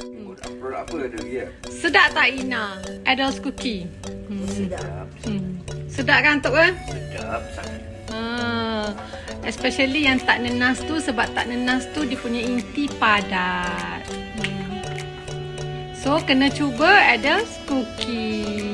Hmm. Oh, Sedap tak Ina? Adults cookie. Hmm. Sedap. Hmm. Sedap kan Tok? Eh? Sedap sangat. Ah. Especially yang tak nenas tu sebab tak nenas tu dia punya inti padat. Hmm. So kena cuba Adults cookie.